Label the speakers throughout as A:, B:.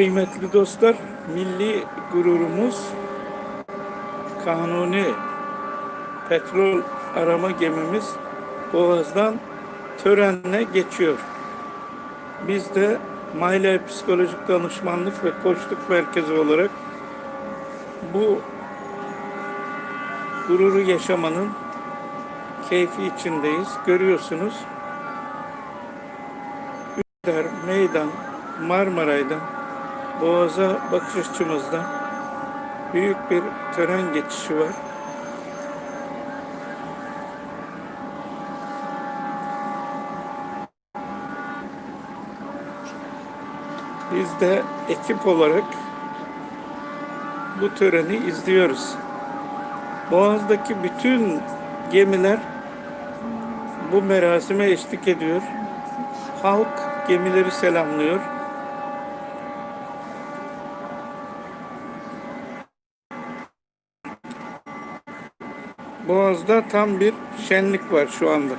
A: Kıymetli dostlar, milli gururumuz kanuni petrol arama gemimiz Boğaz'dan törenle geçiyor. Biz de Maile Psikolojik Danışmanlık ve Koçluk Merkezi olarak bu gururu yaşamanın keyfi içindeyiz. Görüyorsunuz. Üsküdar, Meydan, Marmaray'dan Boğaz'a bakış açımızda büyük bir tören geçişi var. Biz de ekip olarak bu töreni izliyoruz. Boğaz'daki bütün gemiler bu merasime eşlik ediyor. Halk gemileri selamlıyor. Boğaz'da tam bir şenlik var şu anda.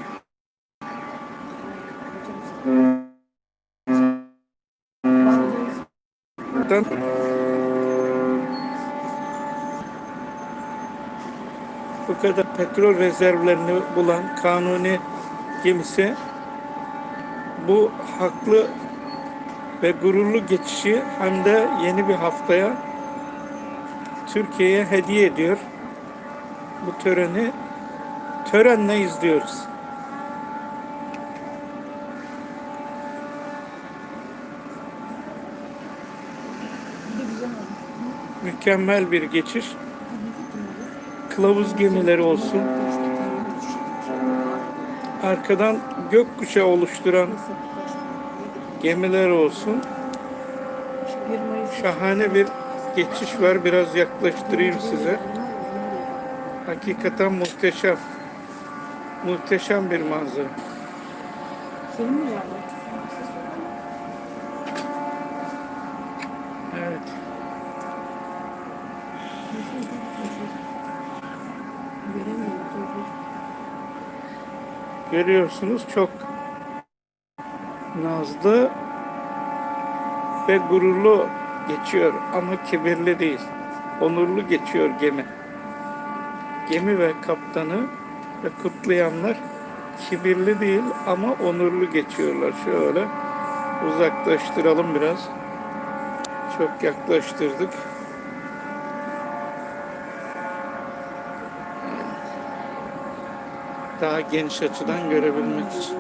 A: Bu kadar petrol rezervlerini bulan kanuni gemisi bu haklı ve gururlu geçişi hem de yeni bir haftaya Türkiye'ye hediye ediyor. Bu töreni törenle izliyoruz. Mükemmel bir geçiş. Kılavuz gemileri olsun. Arkadan gökkuşağı oluşturan gemiler olsun. Şahane bir geçiş var. Biraz yaklaştırayım size. Hakikaten muhteşem. Muhteşem bir manzara.
B: Senin mi yani?
A: Evet. Görüyorsunuz çok nazlı ve gururlu geçiyor ama kibirli değil. Onurlu geçiyor gemi. Gemi ve kaptanı ve kutlayanlar kibirli değil ama onurlu geçiyorlar. Şöyle uzaklaştıralım biraz. Çok yaklaştırdık. Daha geniş açıdan görebilmek için.